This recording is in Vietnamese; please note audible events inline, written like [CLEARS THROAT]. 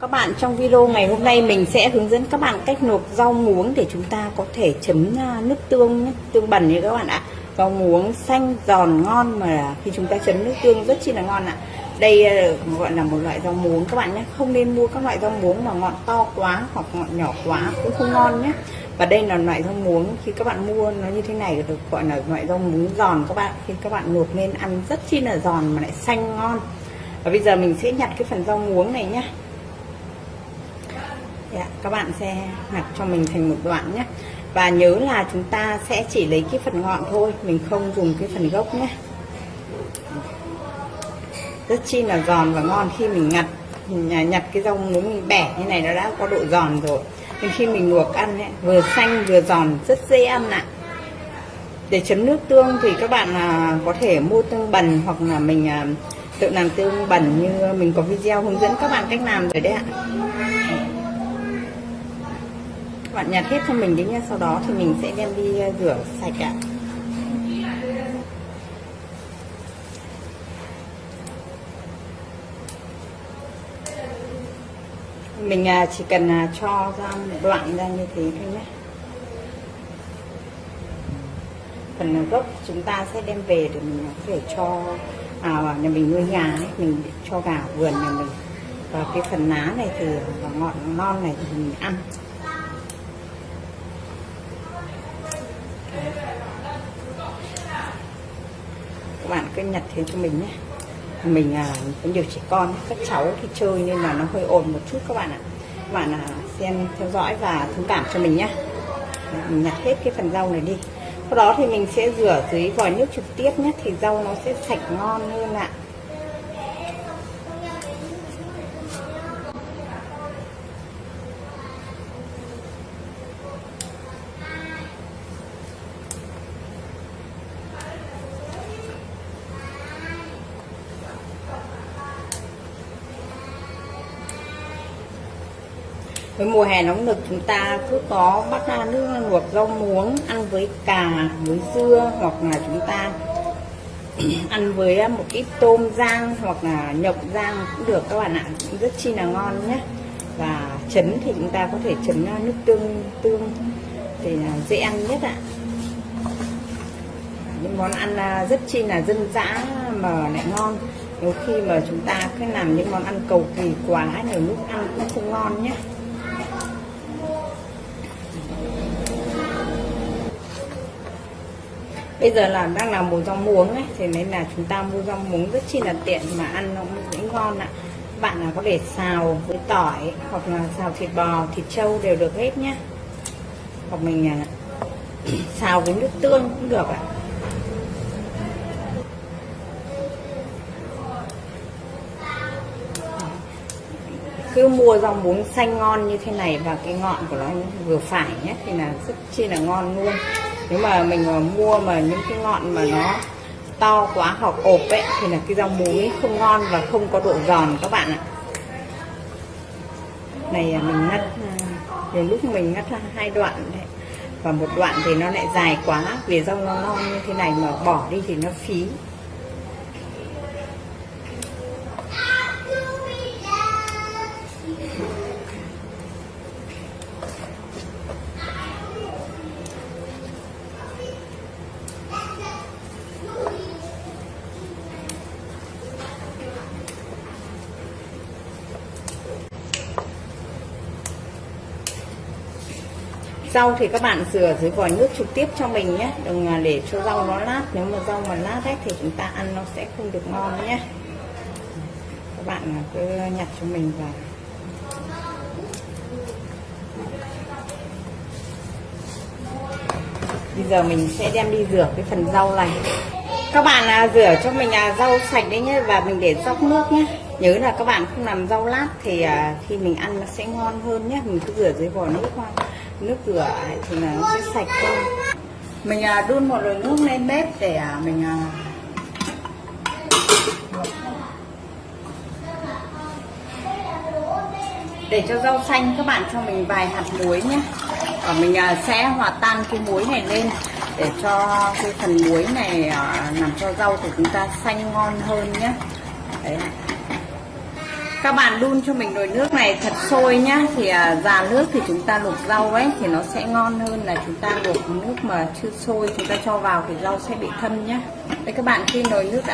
Các bạn trong video ngày hôm nay mình sẽ hướng dẫn các bạn cách luộc rau muống để chúng ta có thể chấm à, nước tương nhé, tương bẩn như các bạn ạ. Rau muống xanh giòn ngon mà khi chúng ta chấm nước tương rất chi là ngon ạ. Đây à, gọi là một loại rau muống các bạn nhé, không nên mua các loại rau muống mà ngọn to quá hoặc ngọn nhỏ quá cũng không ngon nhé. Và đây là loại rau muống khi các bạn mua nó như thế này được gọi là loại rau muống giòn các bạn. Khi các bạn luộc nên ăn rất chi là giòn mà lại xanh ngon. Và bây giờ mình sẽ nhặt cái phần rau muống này nhé Dạ, các bạn sẽ nhặt cho mình thành một đoạn nhé. Và nhớ là chúng ta sẽ chỉ lấy cái phần ngọn thôi mình không dùng cái phần gốc nhé. Rất chi là giòn và ngon khi mình nhặt mình nhặt cái rau muống mình bẻ như này nó đã có độ giòn rồi. Nên khi mình luộc ăn ấy, vừa xanh vừa giòn rất dễ ăn ạ. Để chấm nước tương thì các bạn à, có thể mua tương bần hoặc là mình à, tự làm tương bẩn như mình có video hướng dẫn các bạn cách làm rồi đấy ạ bạn nhặt hết cho mình đấy nha sau đó thì mình sẽ đem đi ờ, rửa sạch ạ. Mình à, chỉ cần à, cho ra một đoạn ra như thế thôi nhé. Phần à, gốc chúng ta sẽ đem về để mình có thể cho à, nhà mình nuôi gà ấy, mình cho gà vườn nhà mình. Và cái phần lá này thì và ngọn non này thì mình ăn. Các bạn cứ nhặt thế cho mình nhé. Mình à, có nhiều trẻ con các cháu thì chơi nên là nó hơi ồn một chút các bạn ạ. Các bạn à, xem theo dõi và thông cảm cho mình nhé. Mình nhặt hết cái phần rau này đi. Sau đó thì mình sẽ rửa dưới vòi nước trực tiếp nhé thì rau nó sẽ sạch ngon hơn ạ. Với mùa hè nóng nực chúng ta cứ có bắt ra nước luộc rau muống, ăn với cà với dưa hoặc là chúng ta [CLEARS THROAT] ăn với à, một ít tôm rang hoặc là nhộng rang cũng được. Các bạn ạ, cũng rất chi là ngon nhé. Và chấm thì chúng ta có thể chấm à, nước tương tương thì dễ ăn nhất ạ. Những món ăn à, rất chi là dân dã mà lại ngon. Nếu khi mà chúng ta cứ làm những món ăn cầu kỳ quá, nhiều lúc ăn cũng không ngon nhé. Bây giờ là đang làm mùa rau muống ấy thì nên là chúng ta mua rau muống rất chi là tiện mà ăn nó cũng ngon ạ. Bạn là có thể xào với tỏi hoặc là xào thịt bò, thịt trâu đều được hết nhá. hoặc mình à, [COUGHS] xào với nước tương cũng được ạ. Cứ mua rau muống xanh ngon như thế này và cái ngọn của nó vừa phải nhé, thì là rất chi là ngon luôn nếu mà mình mà mua mà những cái ngọn mà nó to quá hoặc ộp ấy, thì là cái rau muống không ngon và không có độ giòn các bạn ạ. Này à, mình ngắt. Nhiều lúc mình ngắt hai đoạn đấy. Và một đoạn thì nó lại dài quá, vì rau nó ngon như thế này mà bỏ đi thì nó phí. Rau thì các bạn rửa dưới vòi nước trực tiếp cho mình nhé. Đừng à, để cho rau nó lát. Nếu mà rau mà lát hết thì chúng ta ăn nó sẽ không được ngon nhé. Các bạn à, cứ nhặt cho mình vào. Bây giờ mình sẽ đem đi rửa cái phần rau này các bạn à, rửa cho mình à, rau sạch đấy nhé và mình để dốc nước nhé. Nhớ là các bạn không làm rau lát thì à, khi mình ăn nó sẽ ngon hơn nhé. Mình cứ rửa dưới vòi nước qua nước rửa thì là nó sẽ sạch hơn. Mình à, đun một nồi nước lên bếp để à, mình à, để cho rau xanh. Các bạn cho mình vài hạt muối nhé. Và mình à, sẽ hòa tan cái muối này lên để cho cái phần muối này à, làm cho rau của chúng ta xanh ngon hơn nhé. Đấy. Các bạn đun cho mình nồi nước này thật sôi nhá thì à, già nước thì chúng ta luộc rau ấy thì nó sẽ ngon hơn là chúng ta luộc nước mà chưa sôi, chúng ta cho vào thì rau sẽ bị thâm nhá đây các bạn khi nồi nước đã